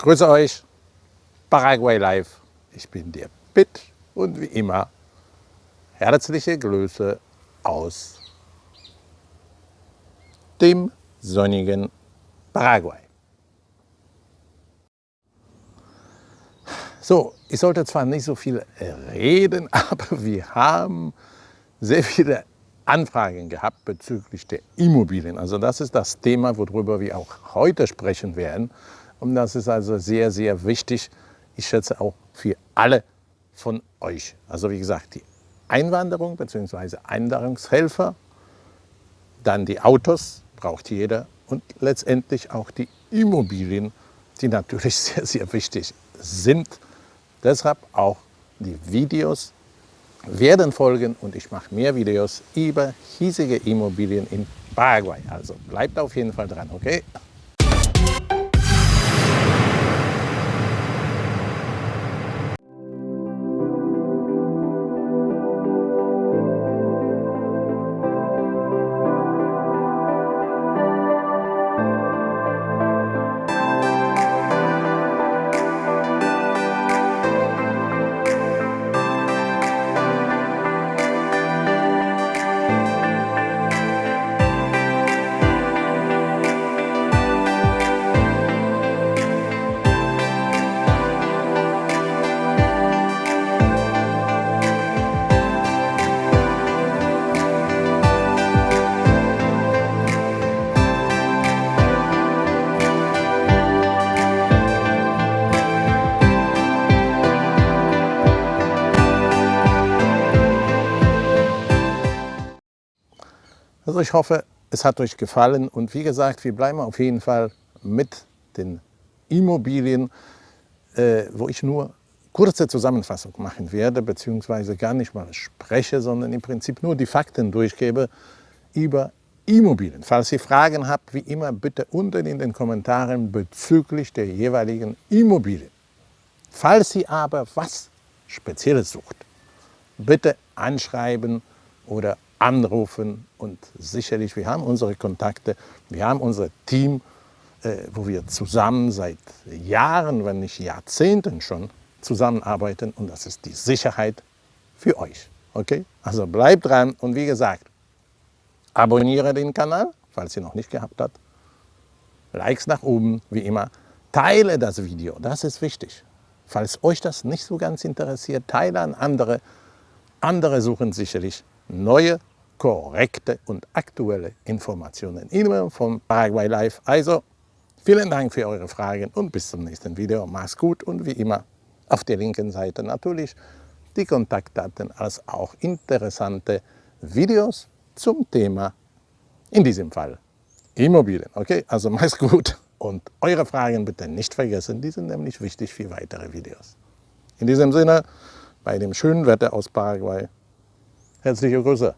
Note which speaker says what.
Speaker 1: Grüße euch, Paraguay Live. Ich bin der Pitt und wie immer herzliche Grüße aus dem sonnigen Paraguay. So, ich sollte zwar nicht so viel reden, aber wir haben sehr viele Anfragen gehabt bezüglich der Immobilien. Also das ist das Thema, worüber wir auch heute sprechen werden. Und das ist also sehr, sehr wichtig. Ich schätze auch für alle von euch. Also wie gesagt, die Einwanderung bzw. Einwanderungshelfer, dann die Autos, braucht jeder und letztendlich auch die Immobilien, die natürlich sehr, sehr wichtig sind. Deshalb auch die Videos werden folgen und ich mache mehr Videos über hiesige Immobilien in Paraguay. Also bleibt auf jeden Fall dran, okay? Also ich hoffe, es hat euch gefallen und wie gesagt, wir bleiben auf jeden Fall mit den Immobilien, äh, wo ich nur kurze Zusammenfassung machen werde, beziehungsweise gar nicht mal spreche, sondern im Prinzip nur die Fakten durchgebe über Immobilien. Falls ihr Fragen habt, wie immer bitte unten in den Kommentaren bezüglich der jeweiligen Immobilien. Falls ihr aber was Spezielles sucht, bitte anschreiben oder anrufen und sicherlich, wir haben unsere Kontakte, wir haben unser Team, äh, wo wir zusammen seit Jahren, wenn nicht Jahrzehnten schon zusammenarbeiten und das ist die Sicherheit für euch. Okay? Also bleibt dran und wie gesagt, abonniere den Kanal, falls ihr noch nicht gehabt habt. Likes nach oben, wie immer. Teile das Video, das ist wichtig. Falls euch das nicht so ganz interessiert, teile an andere. Andere suchen sicherlich neue, korrekte und aktuelle Informationen immer vom Paraguay Live. Also vielen Dank für eure Fragen und bis zum nächsten Video. Macht's gut und wie immer auf der linken Seite natürlich die Kontaktdaten als auch interessante Videos zum Thema, in diesem Fall Immobilien. Okay, also macht's gut und eure Fragen bitte nicht vergessen, die sind nämlich wichtig für weitere Videos. In diesem Sinne, bei dem schönen Wetter aus Paraguay, Herzliche Grüße.